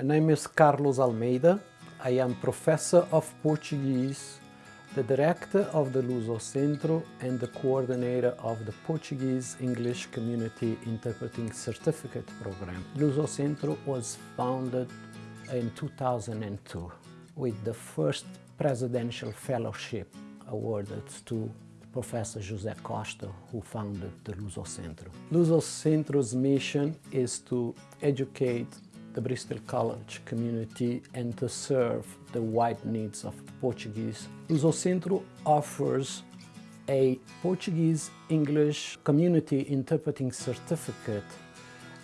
My name is Carlos Almeida. I am professor of Portuguese, the director of the Luso Centro and the coordinator of the Portuguese English Community Interpreting Certificate Program. Luso Centro was founded in 2002 with the first presidential fellowship awarded to Professor José Costa, who founded the Luso Centro. Luso Centro's mission is to educate the Bristol College community and to serve the wide needs of Portuguese. Luso Centro offers a Portuguese-English community interpreting certificate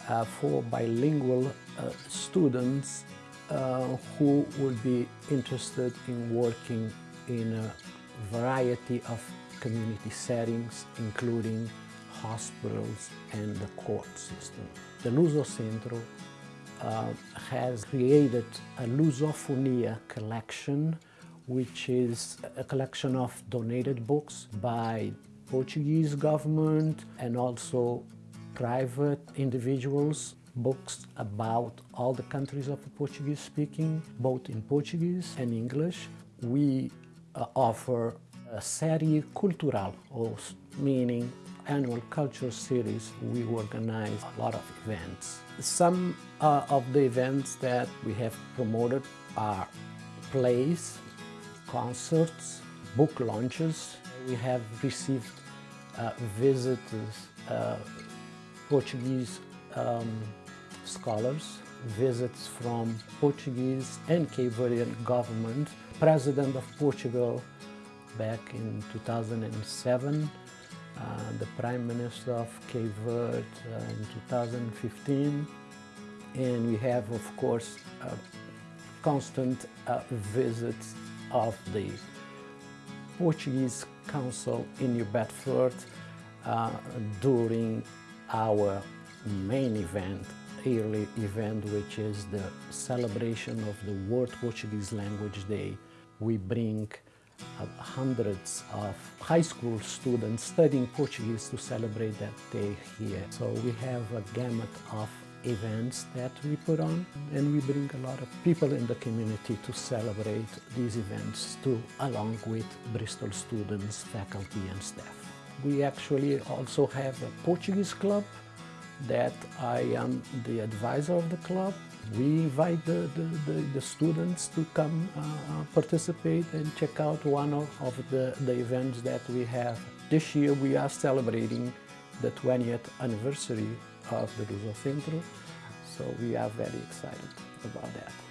uh, for bilingual uh, students uh, who would be interested in working in a variety of community settings, including hospitals and the court system. The Luso Centro uh, has created a Lusofonia collection, which is a collection of donated books by Portuguese government and also private individuals, books about all the countries of the Portuguese speaking, both in Portuguese and English. We uh, offer a serie cultural, meaning annual culture series, we organize a lot of events. Some uh, of the events that we have promoted are plays, concerts, book launches. We have received uh, visitors, uh, Portuguese um, scholars, visits from Portuguese and Cape Verdean government, President of Portugal back in 2007, uh, the Prime Minister of Cape Verde uh, in 2015 and we have of course uh, constant visits of the Portuguese Council in New Bedford uh, during our main event, yearly event, which is the celebration of the World Portuguese Language Day. We bring hundreds of high school students studying Portuguese to celebrate that day here. So we have a gamut of events that we put on and we bring a lot of people in the community to celebrate these events too, along with Bristol students, faculty and staff. We actually also have a Portuguese club that I am the advisor of the club we invite the, the, the, the students to come uh, uh, participate and check out one of, of the, the events that we have. This year we are celebrating the 20th anniversary of the Luso Centro, so we are very excited about that.